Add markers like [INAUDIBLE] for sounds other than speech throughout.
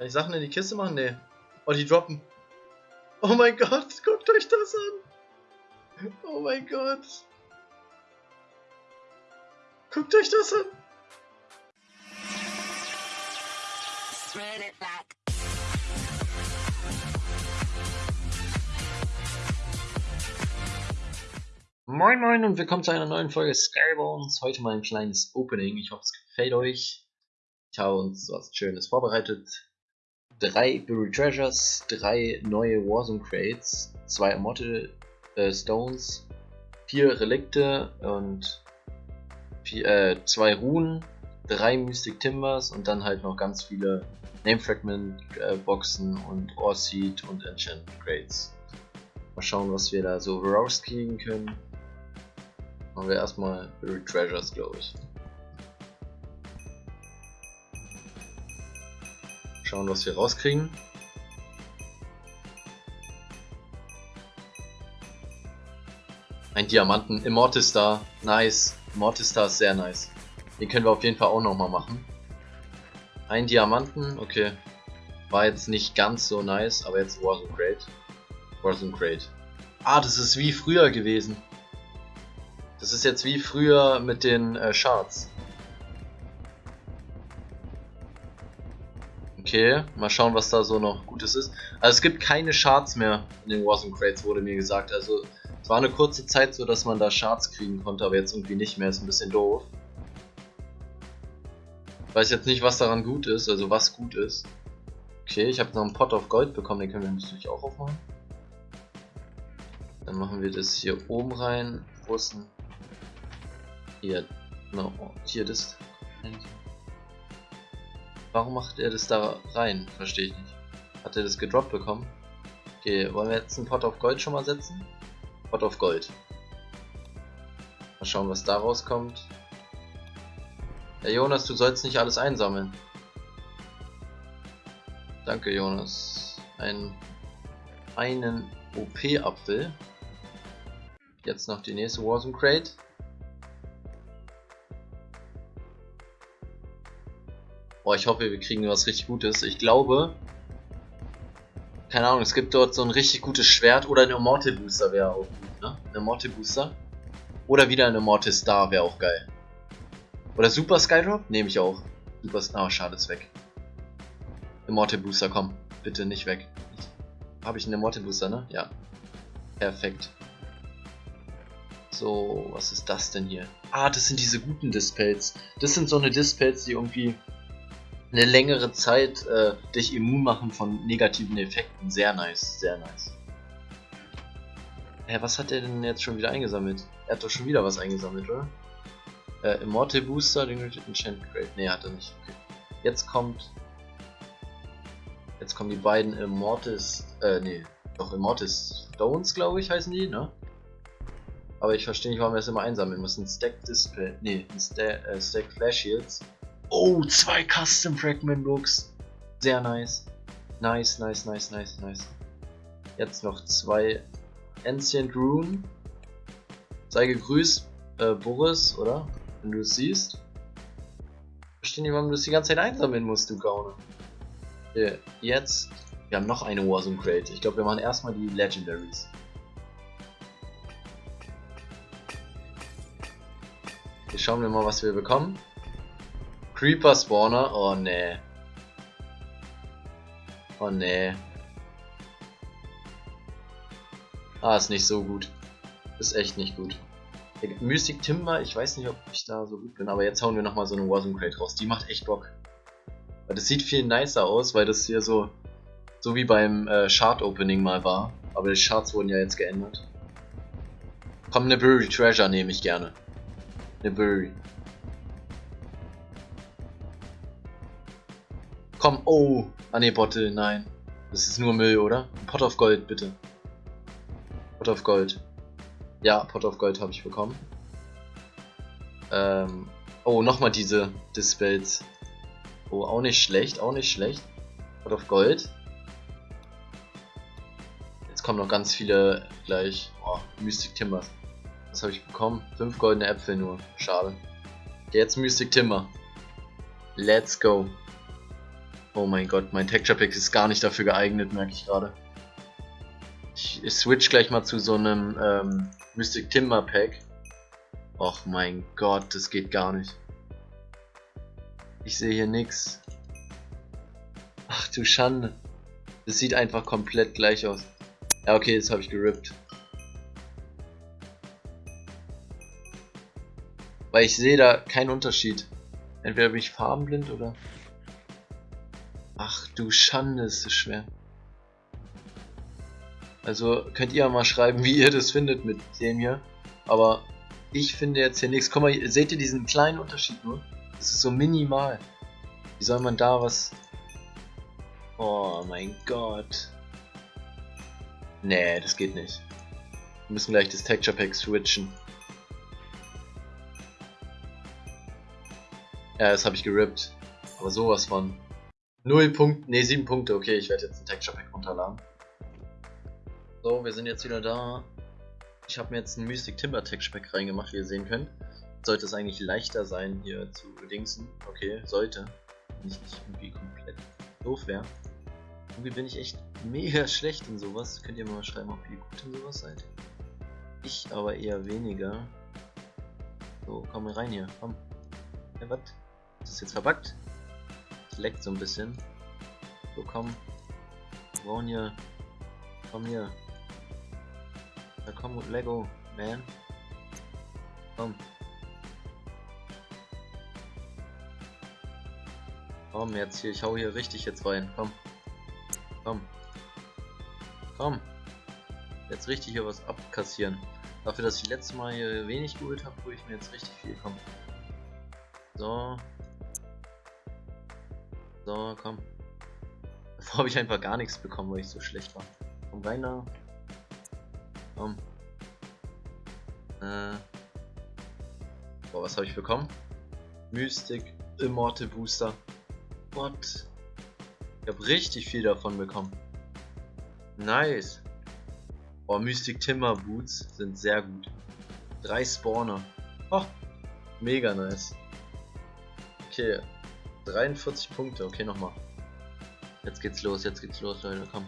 Kann ich Sachen in die Kiste machen? Nee. Oh, die droppen. Oh mein Gott, guckt euch das an. Oh mein Gott. Guckt euch das an. Moin Moin und willkommen zu einer neuen Folge Skybones. Heute mal ein kleines Opening. Ich hoffe, es gefällt euch. Ich habe uns was Schönes vorbereitet drei Buried Treasures, drei neue Warzone Crates, zwei Immortal äh, Stones, vier Relikte und vier, äh, zwei Runen, drei Mystic Timbers und dann halt noch ganz viele Name Fragment äh, Boxen und Ore Seed und Enchantment Crates. Mal schauen, was wir da so rauskriegen können. Machen wir erstmal Buried Treasures, glaube ich. Schauen, was wir rauskriegen. Ein Diamanten. Immortis da. Nice. Immortis da ist sehr nice. Den können wir auf jeden Fall auch nochmal machen. Ein Diamanten. Okay. War jetzt nicht ganz so nice, aber jetzt Warzone Crate. Warzone Crate. Ah, das ist wie früher gewesen. Das ist jetzt wie früher mit den äh, Shards. Okay, mal schauen, was da so noch Gutes ist. Also es gibt keine Shards mehr in den Warzone Crates, wurde mir gesagt. Also es war eine kurze Zeit so, dass man da Shards kriegen konnte, aber jetzt irgendwie nicht mehr. Ist ein bisschen doof. Weiß jetzt nicht, was daran gut ist, also was gut ist. Okay, ich habe noch einen Pot of Gold bekommen, den können wir natürlich auch aufmachen. Dann machen wir das hier oben rein. Wo ist denn... Hier, no, hier das... Warum macht er das da rein? Verstehe ich nicht. Hat er das gedroppt bekommen? Okay, wollen wir jetzt einen Pot of Gold schon mal setzen? Pot of Gold. Mal schauen, was da rauskommt. Ja, Jonas, du sollst nicht alles einsammeln. Danke, Jonas. Ein, einen OP-Apfel. Jetzt noch die nächste Warzone Crate. Boah, ich hoffe, wir kriegen was richtig Gutes. Ich glaube, keine Ahnung, es gibt dort so ein richtig gutes Schwert oder ein Immortal Booster wäre auch gut, ne? Ein Immortal Booster. Oder wieder ein Immortal Star wäre auch geil. Oder Super Skydrop? Nehme ich auch. Super Star, oh, schade, ist weg. Immortal Booster, komm. Bitte nicht weg. Habe ich einen Immortal Booster, ne? Ja. Perfekt. So, was ist das denn hier? Ah, das sind diese guten Dispels. Das sind so eine Dispels, die irgendwie eine längere Zeit äh, dich immun machen von negativen Effekten. Sehr nice, sehr nice. Hä, was hat er denn jetzt schon wieder eingesammelt? Er hat doch schon wieder was eingesammelt, oder? Äh, Immortal Booster, den Enchant Grade. Ne, hat er nicht. Okay. Jetzt kommt. Jetzt kommen die beiden Immortis. Äh, ne. Doch, Immortis Stones, glaube ich, heißen die, ne? Aber ich verstehe nicht, warum wir das immer einsammeln müssen. Stack Display. Ne, Sta äh, Stack Flash Shields. Oh, zwei Custom Fragment Looks. Sehr nice. Nice, nice, nice, nice, nice. Jetzt noch zwei Ancient Rune. Sei gegrüßt, äh, Boris, oder? Wenn du es siehst. Verstehe nicht, warum du es die ganze Zeit einsammeln musst, du Gauner. Okay, jetzt. Wir haben noch eine Warzone Crate. Ich glaube, wir machen erstmal die Legendaries. Hier schauen wir mal, was wir bekommen. Creeper Spawner. Oh nee. Oh nee. Ah, ist nicht so gut. Ist echt nicht gut. Mystic Timber, ich weiß nicht, ob ich da so gut bin, aber jetzt hauen wir nochmal so eine Warzone Crate raus. Die macht echt Bock. Weil das sieht viel nicer aus, weil das hier so so wie beim äh, Shard Opening mal war. Aber die Shards wurden ja jetzt geändert. Komm, eine Treasure nehme ich gerne. Eine. Komm, oh. Ah ne, Bottle, nein. Das ist nur Müll, oder? Pot of Gold, bitte. Pot of Gold. Ja, Pot of Gold habe ich bekommen. Ähm, oh, nochmal diese Dispels. Oh, auch nicht schlecht, auch nicht schlecht. Pot of Gold. Jetzt kommen noch ganz viele gleich. Oh, Mystic Timbers. Was habe ich bekommen? Fünf goldene Äpfel nur. Schade. Jetzt Mystic Timber. Let's go. Oh mein Gott, mein Texture Pack ist gar nicht dafür geeignet, merke ich gerade. Ich, ich switch gleich mal zu so einem ähm, Mystic Timber Pack. Och mein Gott, das geht gar nicht. Ich sehe hier nix. Ach du Schande. Das sieht einfach komplett gleich aus. Ja, okay, jetzt habe ich gerippt. Weil ich sehe da keinen Unterschied. Entweder bin ich farbenblind oder... Ach du Schande, ist das schwer. Also könnt ihr mal schreiben, wie ihr das findet mit dem hier. Aber ich finde jetzt hier nichts. Guck mal, seht ihr diesen kleinen Unterschied nur? Das ist so minimal. Wie soll man da was... Oh mein Gott. Nee, das geht nicht. Wir müssen gleich das Texture Pack switchen. Ja, das habe ich gerippt. Aber sowas von. 0 Punkte, ne 7 Punkte. Okay, ich werde jetzt ein Texture Pack runterladen. So, wir sind jetzt wieder da. Ich habe mir jetzt ein Mystic Timber Texture Pack reingemacht, wie ihr sehen könnt. Sollte es eigentlich leichter sein, hier zu dingsen. Okay, sollte. Nicht, nicht irgendwie komplett doof wäre. Irgendwie bin ich echt mega schlecht in sowas. Könnt ihr mal schreiben, ob ihr gut in sowas seid. Ich aber eher weniger. So, komm rein hier, komm. Ja, was? Ist das jetzt verbuggt? Leckt so ein bisschen. So, komm. Wir brauchen hier. Komm hier. Da komm, Lego, man. Komm. Komm, jetzt hier, ich hau hier richtig jetzt rein. Komm. Komm. Komm. Jetzt richtig hier was abkassieren. Dafür, dass ich letztes Mal hier wenig geholt habe, hole ich mir jetzt richtig viel. Komm. So. So, komm. [LAUGHS] Davor habe ich einfach gar nichts bekommen, weil ich so schlecht war. Komm rein da. Komm. Äh. Boah, was habe ich bekommen? Mystic Immortal Booster. What? Ich habe richtig viel davon bekommen. Nice. Oh, Mystic Timber Boots sind sehr gut. Drei Spawner. Oh, mega nice. Okay, 43 Punkte. Okay, nochmal. Jetzt geht's los, jetzt geht's los, Leute. Komm.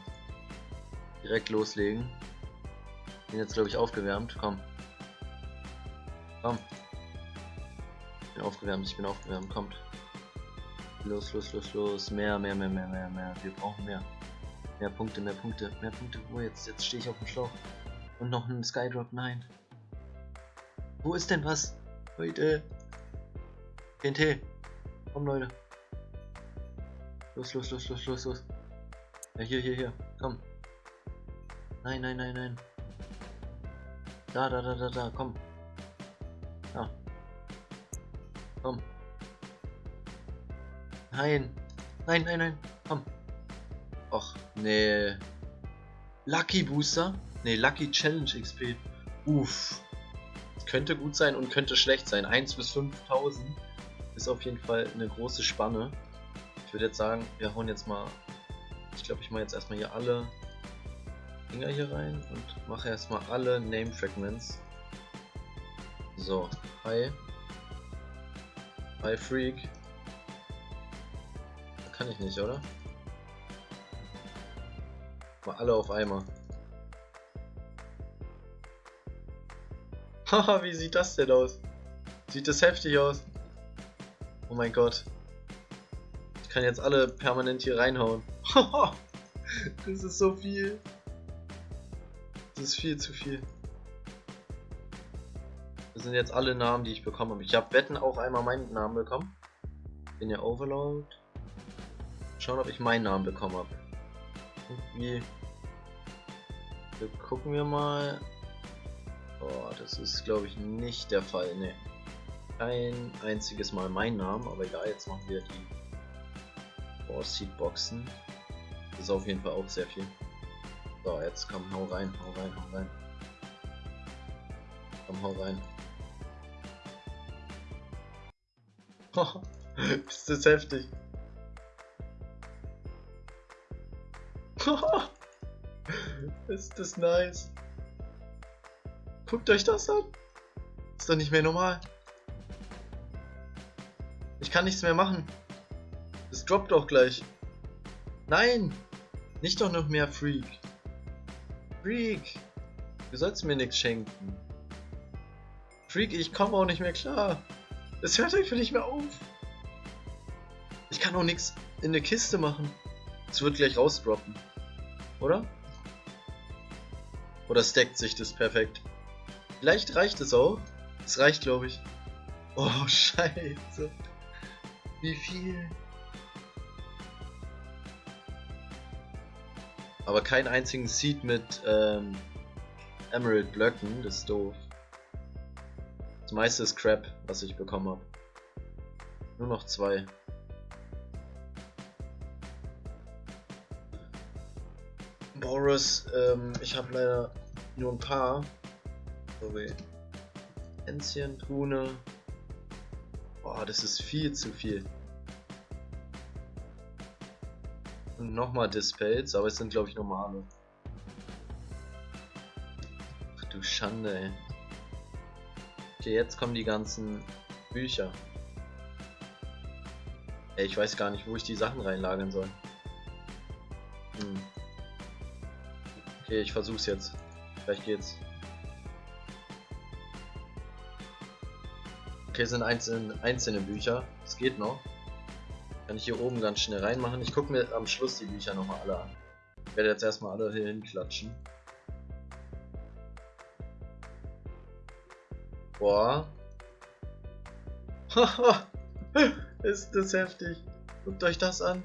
Direkt loslegen. Bin jetzt, glaube ich, aufgewärmt. Komm. Komm. Ich bin aufgewärmt, ich bin aufgewärmt. Kommt. Los, los, los, los. Mehr, mehr, mehr, mehr, mehr, mehr. Wir brauchen mehr. Mehr Punkte, mehr Punkte, mehr Punkte. Wo jetzt? Jetzt stehe ich auf dem Schlauch. Und noch ein Skydrop. Nein. Wo ist denn was? Leute. TNT. Komm, Leute. Los, los, los, los, los, los. Ja, hier, hier, hier. Komm. Nein, nein, nein, nein. Da, da, da, da, da. Komm. Da. Komm. Nein. Nein, nein, nein. Komm. Och, nee. Lucky Booster? Nee, Lucky Challenge XP. Uff. Könnte gut sein und könnte schlecht sein. 1 bis 5000 ist auf jeden Fall eine große Spanne. Ich würde jetzt sagen, wir hauen jetzt mal. Ich glaube, ich mache jetzt erstmal hier alle Dinger hier rein und mache erstmal alle Name Fragments. So, hi. Hi Freak. Kann ich nicht, oder? Mal alle auf einmal. [LAUGHS] Haha, wie sieht das denn aus? Sieht das heftig aus? Oh mein Gott. Kann jetzt alle permanent hier reinhauen. [LAUGHS] das ist so viel. Das ist viel zu viel. Das sind jetzt alle Namen, die ich bekommen habe. Ich habe Wetten auch einmal meinen Namen bekommen. In der Overload. Schauen, ob ich meinen Namen bekommen habe. Irgendwie. Wir gucken wir mal. Oh, das ist glaube ich nicht der Fall. Ne kein einziges Mal meinen Namen, aber egal, jetzt machen wir die Boss Seed Boxen. Das ist auf jeden Fall auch sehr viel. So, jetzt komm, hau rein, hau rein, hau rein. Komm, hau rein. [LAUGHS] ist das heftig. [LAUGHS] ist das nice. Guckt euch das an. Ist doch nicht mehr normal. Ich kann nichts mehr machen. Es droppt auch gleich. Nein! Nicht doch noch mehr Freak. Freak! Du sollst mir nichts schenken. Freak, ich komme auch nicht mehr klar. Es hört einfach nicht mehr auf. Ich kann auch nichts in eine Kiste machen. Es wird gleich rausdroppen. Oder? Oder stackt sich das perfekt? Vielleicht reicht es auch. Es reicht, glaube ich. Oh, [LAUGHS] scheiße. Wie viel? Aber keinen einzigen Seed mit ähm, Emerald Blöcken, das ist doof. Das meiste ist Crap, was ich bekommen habe. Nur noch zwei. Boris, ähm, ich habe leider nur ein paar. Sorry. Trune. Boah, das ist viel zu viel. Nochmal Dispels, aber es sind glaube ich normale. Ach du Schande, ey. Okay, jetzt kommen die ganzen Bücher. Ey, ich weiß gar nicht, wo ich die Sachen reinlagern soll. Hm. Okay, ich versuch's jetzt. Vielleicht geht's. Okay, sind einzelne, einzelne Bücher. Es geht noch. Kann ich hier oben ganz schnell reinmachen. Ich gucke mir am Schluss die Bücher nochmal alle an. Ich werde jetzt erstmal alle hier hinklatschen. Boah. Haha. [LAUGHS] Ist das heftig. Guckt euch das an.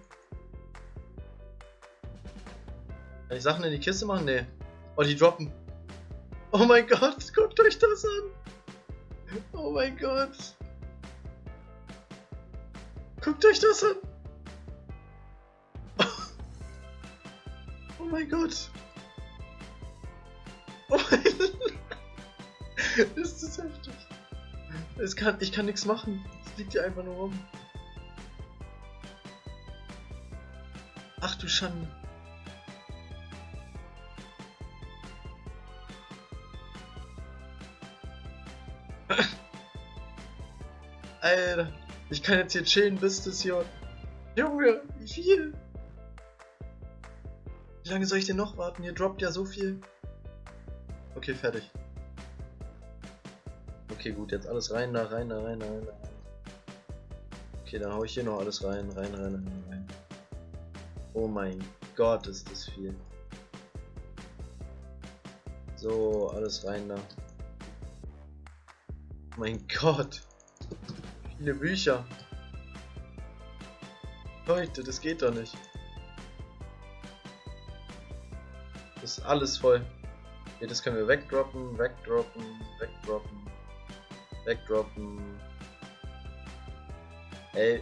Kann ich Sachen in die Kiste machen? Nee. Oh, die droppen. Oh mein Gott, guckt euch das an. Oh mein Gott. Guckt euch das an. Oh mein Gott. Oh mein [LAUGHS] Ist das heftig. Es kann, ich kann nichts machen. Es liegt hier einfach nur rum. Ach du Schande. [LAUGHS] Alter, ich kann jetzt hier chillen bis das hier. Junge, wie viel? Wie lange soll ich denn noch warten? Hier droppt ja so viel. Okay, fertig. Okay, gut, jetzt alles rein, da rein, da rein, da rein. Okay, dann hau ich hier noch alles rein, rein, rein, rein, rein. Oh mein Gott, ist das viel. So, alles rein da. Mein Gott. Viele Bücher. Leute, das geht doch nicht. Das ist alles voll. Hier, das können wir wegdroppen, wegdroppen, wegdroppen, wegdroppen. Ey,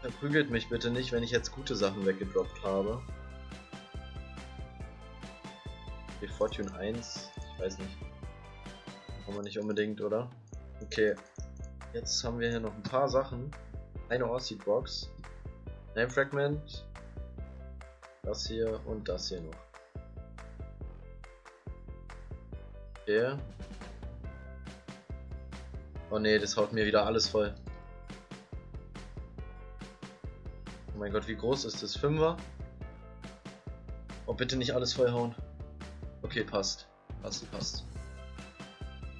verprügelt mich bitte nicht, wenn ich jetzt gute Sachen weggedroppt habe. Okay, Fortune 1, ich weiß nicht. Brauchen wir nicht unbedingt, oder? Okay, Jetzt haben wir hier noch ein paar Sachen. Eine Orseed Box. Name Fragment. Das hier und das hier noch. Okay. Oh ne, das haut mir wieder alles voll. Oh mein Gott, wie groß ist das? Fünfer? Oh, bitte nicht alles vollhauen. Okay, passt. Passt, passt.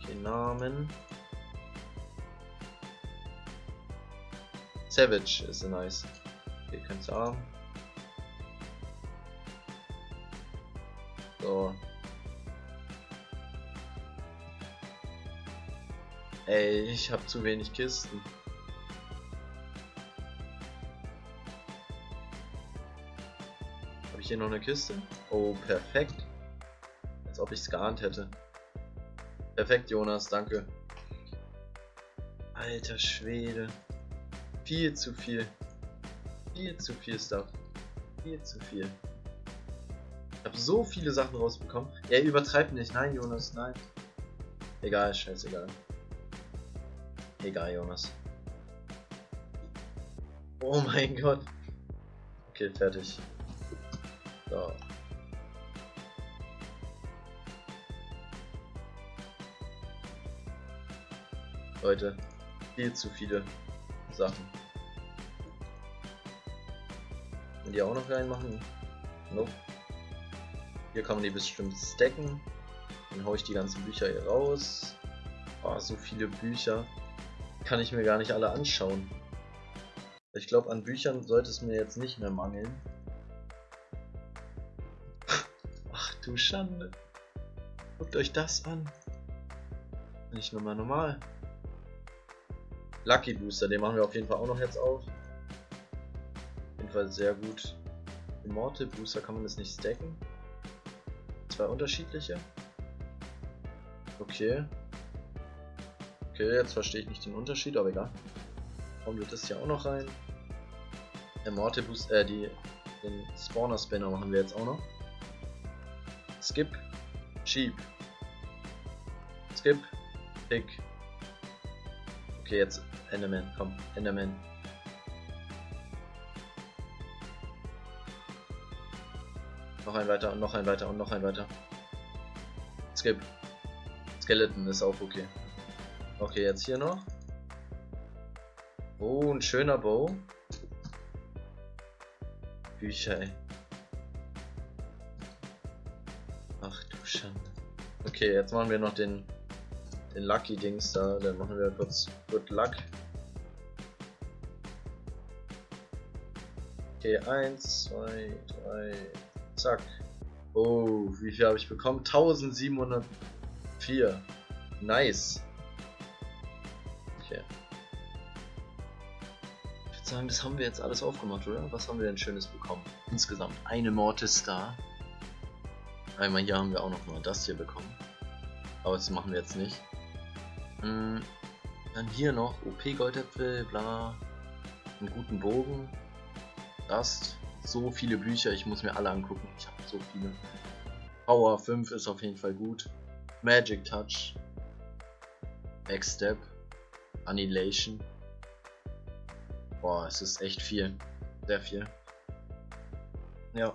Okay, Namen. Savage ist nice. Ihr könnt haben. So. Ey, ich habe zu wenig Kisten. Habe ich hier noch eine Kiste? Oh, perfekt. Als ob ich es geahnt hätte. Perfekt, Jonas, danke. Alter Schwede. Viel zu viel. Viel zu viel Stuff. Viel zu viel. Ich habe so viele Sachen rausbekommen. Er übertreibt nicht. Nein, Jonas, nein. Egal, scheißegal. Egal, Jonas. Oh mein Gott. Okay, fertig. So. Leute, viel zu viele Sachen. Und die auch noch reinmachen? Nope. Hier kann man die bestimmt stacken. Dann haue ich die ganzen Bücher hier raus. Oh, so viele Bücher. Kann ich mir gar nicht alle anschauen. Ich glaube, an Büchern sollte es mir jetzt nicht mehr mangeln. [LAUGHS] Ach du Schande. Guckt euch das an. Nicht nochmal normal. Lucky Booster, den machen wir auf jeden Fall auch noch jetzt auf. Auf jeden Fall sehr gut. Immortal Booster kann man das nicht stacken. Zwei unterschiedliche. Okay. Okay, jetzt verstehe ich nicht den Unterschied, aber egal. Wir das hier auch noch rein. Immortal Booster, äh, die, den Spawner Spanner machen wir jetzt auch noch. Skip. Sheep. Skip. Pick. Okay, jetzt Enderman, komm, Enderman. Noch ein weiter und noch ein weiter und noch ein weiter. Skip. Skeleton ist auch okay. Okay, jetzt hier noch. Oh, ein schöner Bow. Bücher, ey. Ach du Schande. Okay, jetzt machen wir noch den, den Lucky Dings da. Dann machen wir kurz Good Luck. Okay, 1, 2, 3, zack. Oh, wie viel habe ich bekommen? 1704. Nice. Okay. Ich würde sagen, das haben wir jetzt alles aufgemacht, oder? Was haben wir denn Schönes bekommen? Insgesamt eine Mortis Star. Einmal hier haben wir auch noch mal das hier bekommen. Aber das machen wir jetzt nicht. Hm, dann hier noch OP Goldäpfel, bla. Einen guten Bogen. Dust. So viele Bücher, ich muss mir alle angucken. Ich habe so viele. Power 5 ist auf jeden Fall gut. Magic Touch. Backstep. Annihilation. Boah, es ist echt viel. Sehr viel. Ja.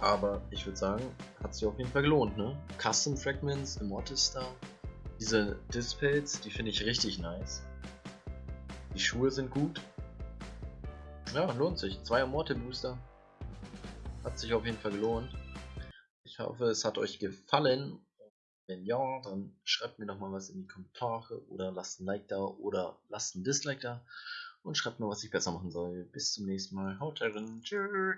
Aber ich würde sagen, hat sich auf jeden Fall gelohnt, ne? Custom Fragments, Immortal Star. Diese Displays, die finde ich richtig nice. Die Schuhe sind gut. Ja, lohnt sich. Zwei Immortal Booster. Hat sich auf jeden Fall gelohnt. Ich hoffe, es hat euch gefallen. Wenn ja, dann schreibt mir doch mal was in die Kommentare oder lasst ein Like da oder lasst ein Dislike da und schreibt mir, was ich besser machen soll. Bis zum nächsten Mal. Haut rein. Tschüss.